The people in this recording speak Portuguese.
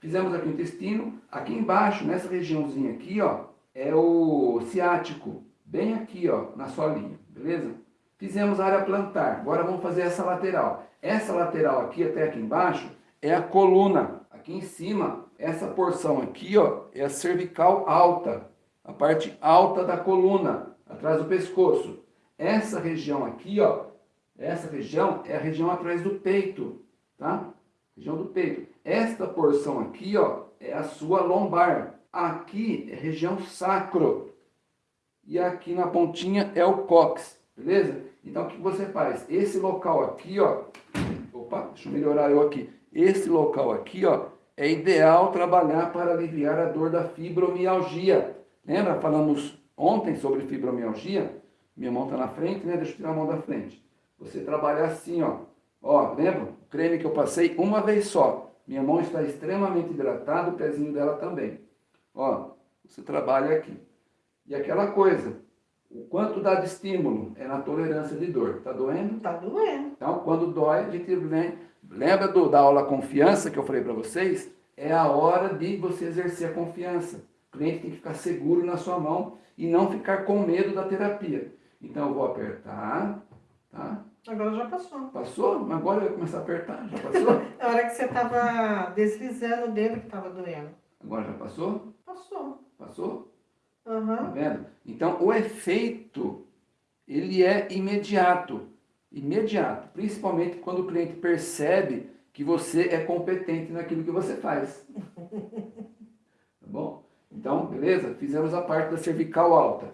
Fizemos aqui o intestino, aqui embaixo, nessa regiãozinha aqui, ó, é o ciático, bem aqui, ó, na solinha, beleza? Fizemos a área plantar, agora vamos fazer essa lateral. Essa lateral aqui, até aqui embaixo, é a coluna. Aqui em cima, essa porção aqui, ó, é a cervical alta, a parte alta da coluna, atrás do pescoço. Essa região aqui, ó, essa região é a região atrás do peito, tá? Região do peito. Esta porção aqui, ó, é a sua lombar. Aqui é região sacro. E aqui na pontinha é o cóccix, beleza? Então, o que você faz? Esse local aqui, ó, opa, deixa eu melhorar eu aqui. Esse local aqui, ó, é ideal trabalhar para aliviar a dor da fibromialgia. Lembra? Falamos ontem sobre fibromialgia? Minha mão está na frente, né? Deixa eu tirar a mão da frente. Você trabalha assim, ó. Ó, lembra? Creme que eu passei uma vez só. Minha mão está extremamente hidratada, o pezinho dela também. Ó, você trabalha aqui. E aquela coisa, o quanto dá de estímulo é na tolerância de dor. Tá doendo? Tá doendo. Então, quando dói, a gente vem... Lembra do, da aula confiança que eu falei para vocês? É a hora de você exercer a confiança. O cliente tem que ficar seguro na sua mão e não ficar com medo da terapia. Então, eu vou apertar, tá? Agora já passou. Passou? Agora vou começar a apertar. Já passou? Na hora que você tava deslizando o dedo que tava doendo. Agora já passou? Passou. Passou? Tá Aham. vendo? Então, o efeito, ele é imediato. Imediato. Principalmente quando o cliente percebe que você é competente naquilo que você faz. Tá bom? Então, beleza? Fizemos a parte da cervical alta.